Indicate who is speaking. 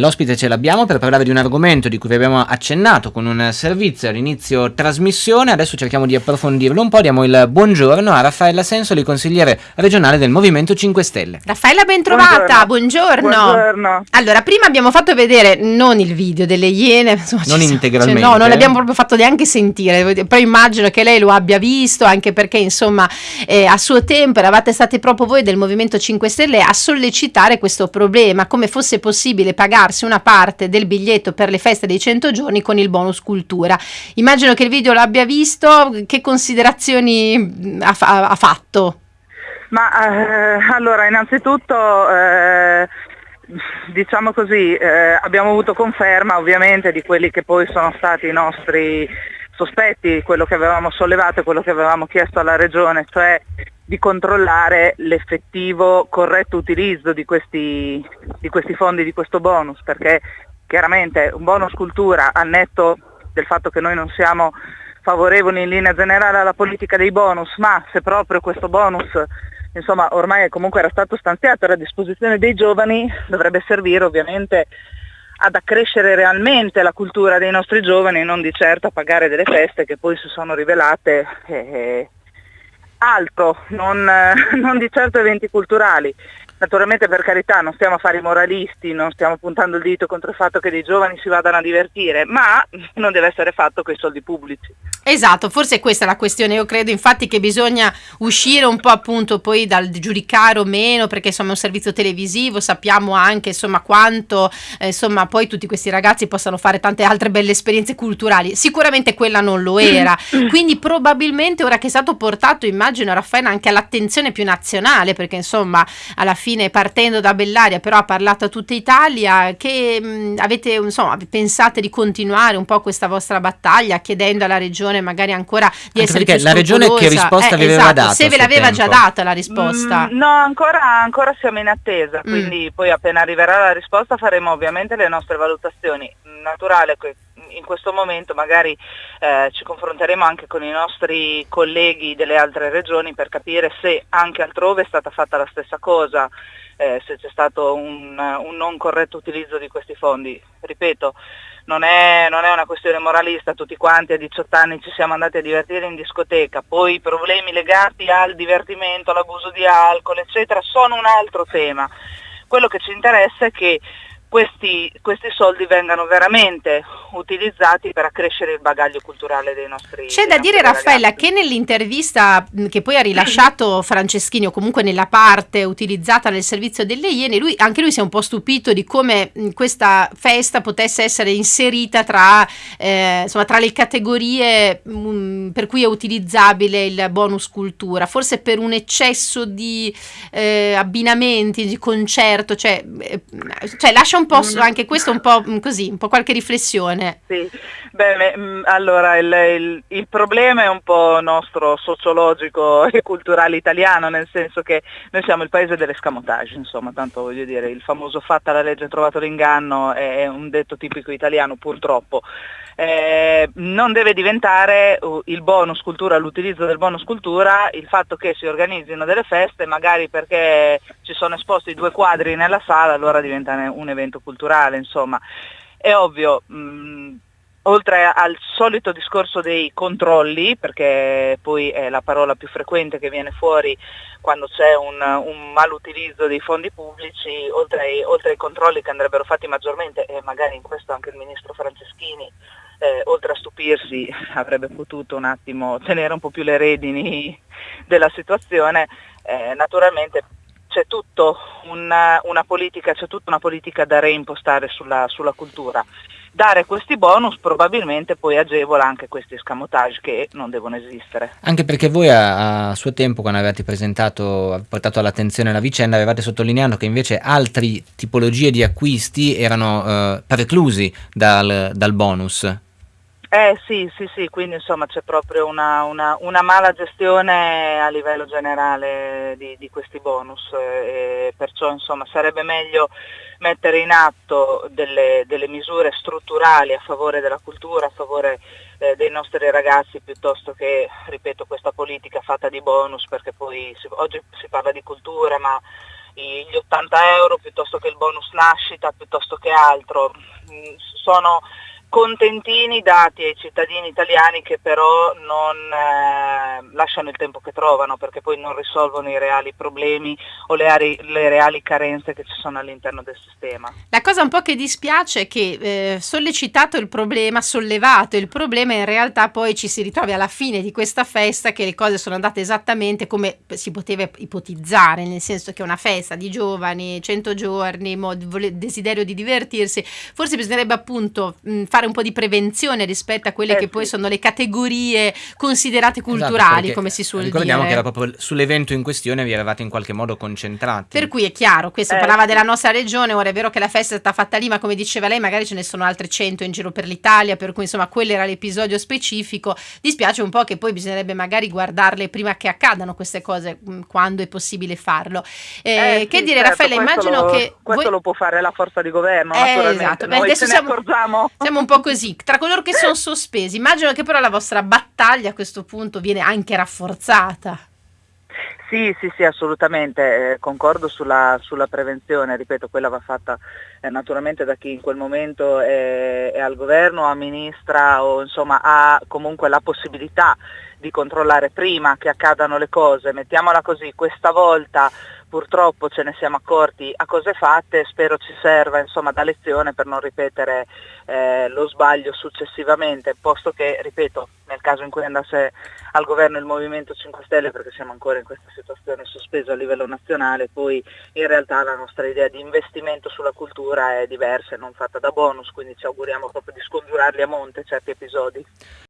Speaker 1: L'ospite ce l'abbiamo per parlare di un argomento di cui vi abbiamo accennato con un servizio all'inizio trasmissione, adesso cerchiamo di approfondirlo un po', diamo il buongiorno a Raffaella Sensoli, consigliere regionale del Movimento 5 Stelle.
Speaker 2: Raffaella ben trovata, buongiorno.
Speaker 3: buongiorno.
Speaker 2: Allora, prima abbiamo fatto vedere non il video delle Iene, insomma,
Speaker 1: non integralmente.
Speaker 2: cioè, no, non l'abbiamo proprio fatto neanche sentire, però immagino che lei lo abbia visto, anche perché insomma eh, a suo tempo eravate state proprio voi del Movimento 5 Stelle a sollecitare questo problema, come fosse possibile pagarsi una parte del biglietto per le feste dei 100 giorni con il bonus cultura. Immagino che il video l'abbia visto, che considerazioni mh, ha, fa- ha fatto?
Speaker 3: Ma eh, allora, innanzitutto, eh, diciamo così, eh, abbiamo avuto conferma ovviamente di quelli che poi sono stati i nostri sospetti, quello che avevamo sollevato e quello che avevamo chiesto alla Regione, cioè di controllare l'effettivo corretto utilizzo di questi, di questi fondi, di questo bonus, perché chiaramente un bonus cultura al netto del fatto che noi non siamo favorevoli in linea generale alla politica dei bonus, ma se proprio questo bonus insomma ormai comunque era stato stanziato era a disposizione dei giovani, dovrebbe servire ovviamente ad accrescere realmente la cultura dei nostri giovani, non di certo a pagare delle feste che poi si sono rivelate eh, altro, non, non di certo eventi culturali. Naturalmente per carità non stiamo a fare i moralisti, non stiamo puntando il dito contro il fatto che dei giovani si vadano a divertire, ma non deve essere fatto con i soldi pubblici.
Speaker 2: Esatto, forse questa è la questione. Io credo infatti che bisogna uscire un po' appunto poi dal giudicare o meno, perché insomma è un servizio televisivo, sappiamo anche insomma quanto eh, insomma poi tutti questi ragazzi possano fare tante altre belle esperienze culturali. Sicuramente quella non lo era. Quindi probabilmente ora che è stato portato, immagino Raffaele anche all'attenzione più nazionale, perché insomma alla fine partendo da Bellaria però ha parlato a tutta Italia, che mh, avete insomma pensate di continuare un po' questa vostra battaglia chiedendo alla regione magari ancora di
Speaker 1: Anche
Speaker 2: essere
Speaker 1: perché
Speaker 2: più
Speaker 1: la regione che risposta vi aveva
Speaker 2: esatto,
Speaker 1: dato
Speaker 2: se ve l'aveva già
Speaker 1: tempo?
Speaker 2: data la risposta
Speaker 3: Mm, no, ancora, ancora siamo in attesa,
Speaker 2: Mm.
Speaker 3: quindi poi appena arriverà la risposta faremo ovviamente le nostre valutazioni. Naturale che in questo momento magari eh, ci confronteremo anche con i nostri colleghi delle altre regioni per capire se anche altrove è stata fatta la stessa cosa, eh, se c'è stato un, un non corretto utilizzo di questi fondi. Ripeto, non è, non è una questione moralista, tutti quanti a 18 anni ci siamo andati a divertire in discoteca, poi i problemi legati al divertimento, all'abuso di alcol, eccetera, sono un altro tema. Quello che ci interessa è che questi, questi soldi vengano veramente utilizzati per accrescere il bagaglio culturale dei nostri
Speaker 2: C'è da dire Raffaella
Speaker 3: ragazzi.
Speaker 2: che nell'intervista che poi ha rilasciato Franceschini o comunque nella parte utilizzata nel servizio delle Iene, lui, anche lui si è un po' stupito di come questa festa potesse essere inserita tra, eh, insomma, tra le categorie mh, per cui è utilizzabile il bonus cultura, forse per un eccesso di eh, abbinamenti, di concerto, cioè, eh, cioè lascia un po' su- anche questo un po' mh, così, un po' qualche riflessione.
Speaker 3: Sì, beh, mm, allora il, il- il problema è un po' nostro sociologico e culturale italiano, nel senso che noi siamo il paese dell'escamotage, insomma, tanto voglio dire, il famoso fatta la legge trovato l'inganno è un detto tipico italiano purtroppo. Eh, non deve diventare uh, il bonus cultura, l'utilizzo del bonus cultura, il fatto che si organizzino delle feste, magari perché ci sono esposti due quadri nella sala, allora diventa un evento culturale, insomma. È ovvio, mh, oltre al solito discorso dei controlli, perché poi è la parola più frequente che viene fuori quando c'è un, un malutilizzo dei fondi pubblici, oltre ai, oltre ai controlli che andrebbero fatti maggiormente, e magari in questo anche il ministro Franceschini, eh, oltre a stupirsi, avrebbe potuto un attimo tenere un po' più le redini della situazione, eh, naturalmente c'è tutto una, una politica, c'è tutta una politica da reimpostare sulla, sulla cultura. Dare questi bonus probabilmente poi agevola anche questi escamotage che non devono esistere.
Speaker 1: Anche perché voi a, a suo tempo, quando avevate presentato, portato all'attenzione la vicenda, avevate sottolineato che invece altre tipologie di acquisti erano eh, preclusi dal, dal bonus.
Speaker 3: Eh sì, sì, sì, quindi insomma c'è proprio una, una- una mala gestione a livello generale di, di questi bonus, eh, e perciò insomma sarebbe meglio mettere in atto delle, delle misure strutturali a favore della cultura, a favore eh, dei nostri ragazzi piuttosto che, ripeto, questa politica fatta di bonus perché poi si- oggi si parla di cultura ma gli 80 euro piuttosto che il bonus nascita, piuttosto che altro. Mm, sono contentini dati ai cittadini italiani che però non eh, lasciano il tempo che trovano perché poi non risolvono i reali problemi o le, ari, le, reali carenze che ci sono all'interno del sistema.
Speaker 2: La cosa un po' che dispiace è che eh, sollecitato il problema, sollevato il problema, in realtà poi ci si ritrovi alla fine di questa festa che le cose sono andate esattamente come si poteva ipotizzare, nel senso che una festa di giovani, 100 giorni, desiderio di divertirsi, forse bisognerebbe appunto mh, fare fare un po' di prevenzione rispetto a quelle eh, che sì. poi sono le categorie considerate esatto, culturali, esatto, come si suol
Speaker 1: ricordiamo
Speaker 2: dire.
Speaker 1: Ricordiamo che era proprio sull'evento in questione vi eravate in qualche modo concentrati.
Speaker 2: Per cui è chiaro, questo eh, parlava sì. della nostra regione, ora è vero che la festa è stata fatta lì, ma come diceva lei magari ce ne sono altre 100 in giro per l'Italia, per cui insomma quello era l'episodio specifico. Dispiace un po' che poi bisognerebbe magari guardarle prima che accadano queste cose, mm, quando è possibile farlo. Eh, eh, che dire certo, Raffaella, immagino
Speaker 3: lo,
Speaker 2: che...
Speaker 3: Questo voi... lo può fare la forza di governo, eh, esatto. Beh, adesso
Speaker 2: siamo, siamo un po' così, tra coloro che sono sospesi. Immagino che però la vostra battaglia a questo punto viene anche rafforzata.
Speaker 3: Sì, sì, sì, assolutamente, eh, concordo sulla, sulla, prevenzione, ripeto, quella va fatta eh, naturalmente da chi in quel momento è, è, al governo, amministra o insomma ha comunque la possibilità di controllare prima che accadano le cose, mettiamola così, questa volta purtroppo ce ne siamo accorti a cose fatte, spero ci serva insomma, da lezione per non ripetere eh, lo sbaglio successivamente, posto che, ripeto, nel caso in cui andasse al governo il Movimento 5 Stelle, perché siamo ancora in questa situazione sospesa a livello nazionale, poi in realtà la nostra idea di investimento sulla cultura è diversa e non fatta da bonus, quindi ci auguriamo proprio di scongiurarli a monte certi episodi.